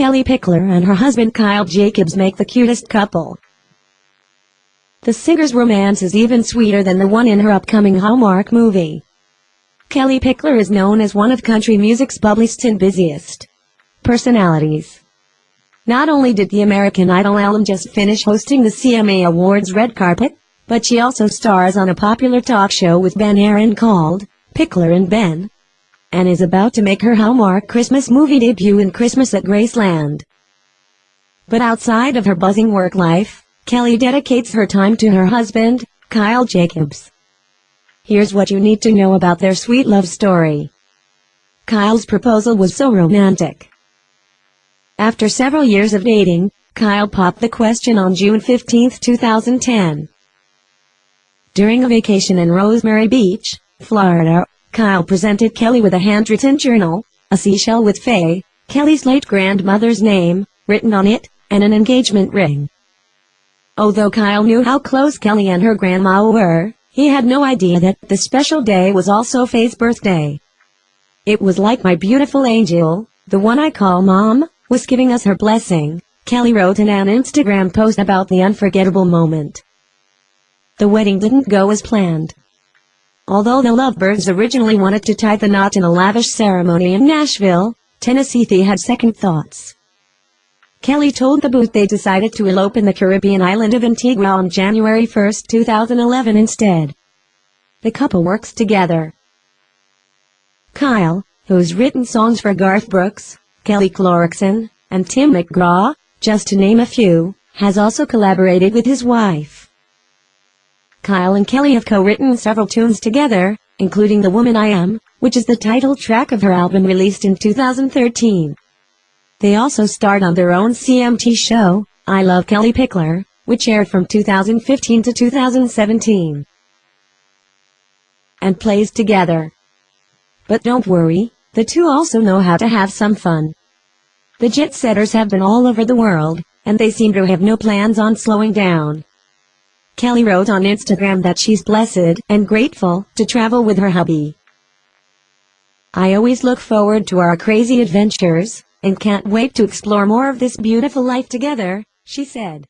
Kellie Pickler and her husband Kyle Jacobs make the cutest couple. The singer's romance is even sweeter than the one in her upcoming Hallmark movie. Kellie Pickler is known as one of country music's bubbliest and busiest personalities. Not only did the American Idol alum just finish hosting the CMA Awards red carpet, but she also stars on a popular talk show with Ben Aaron called Pickler and Ben, and is about to make her Hallmark Christmas movie debut in Christmas at Graceland. But outside of her buzzing work life, Kellie dedicates her time to her husband, Kyle Jacobs. Here's what you need to know about their sweet love story. Kyle's proposal was so romantic. After several years of dating, Kyle popped the question on June 15, 2010. During a vacation in Rosemary Beach, Florida, Kyle presented Kellie with a handwritten journal, a seashell with Faye, Kellie's late grandmother's name, written on it, and an engagement ring. Although Kyle knew how close Kellie and her grandma were, he had no idea that the special day was also Faye's birthday. It was like my beautiful angel, the one I call mom, was giving us her blessing, Kellie wrote in an Instagram post about the unforgettable moment. The wedding didn't go as planned. Although the lovebirds originally wanted to tie the knot in a lavish ceremony in Nashville, Tennessee they had second thoughts. Kellie told the Boot they decided to elope in the Caribbean island of Antigua on January 1, 2011 instead. The couple works together. Kyle, who's written songs for Garth Brooks, Kelly Clarkson, and Tim McGraw, just to name a few, has also collaborated with his wife. Kyle and Kellie have co-written several tunes together, including The Woman I Am, which is the title track of her album released in 2013. They also starred on their own CMT show, I Love Kellie Pickler, which aired from 2015 to 2017. And plays together. But don't worry, the two also know how to have some fun. The jet setters have been all over the world, and they seem to have no plans on slowing down. Kellie wrote on Instagram that she's blessed and grateful to travel with her hubby. I always look forward to our crazy adventures, and can't wait to explore more of this beautiful life together, she said.